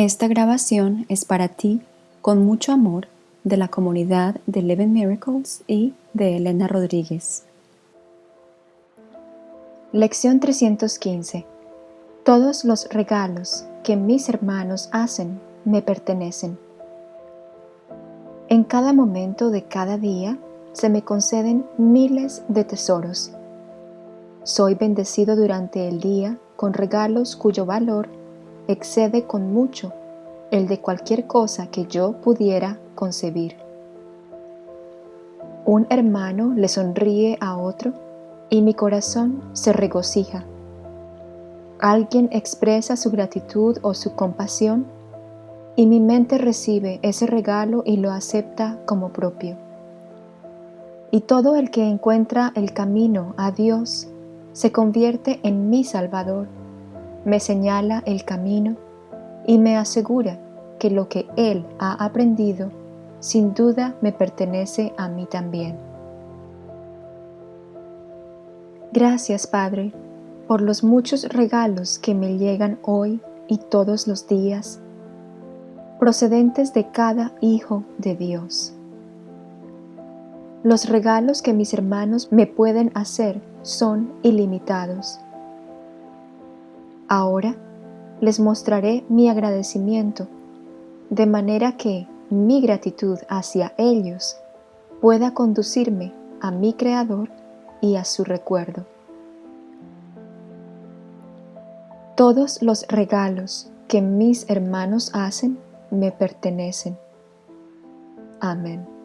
Esta grabación es para ti, con mucho amor, de la comunidad de Eleven Miracles y de Elena Rodríguez. Lección 315 Todos los regalos que mis hermanos hacen me pertenecen. En cada momento de cada día se me conceden miles de tesoros. Soy bendecido durante el día con regalos cuyo valor excede con mucho el de cualquier cosa que yo pudiera concebir. Un hermano le sonríe a otro y mi corazón se regocija. Alguien expresa su gratitud o su compasión y mi mente recibe ese regalo y lo acepta como propio. Y todo el que encuentra el camino a Dios se convierte en mi Salvador, me señala el camino y me asegura que lo que Él ha aprendido sin duda me pertenece a mí también. Gracias, Padre, por los muchos regalos que me llegan hoy y todos los días, procedentes de cada Hijo de Dios. Los regalos que mis hermanos me pueden hacer son ilimitados. Ahora les mostraré mi agradecimiento, de manera que mi gratitud hacia ellos pueda conducirme a mi Creador y a su recuerdo. Todos los regalos que mis hermanos hacen me pertenecen. Amén.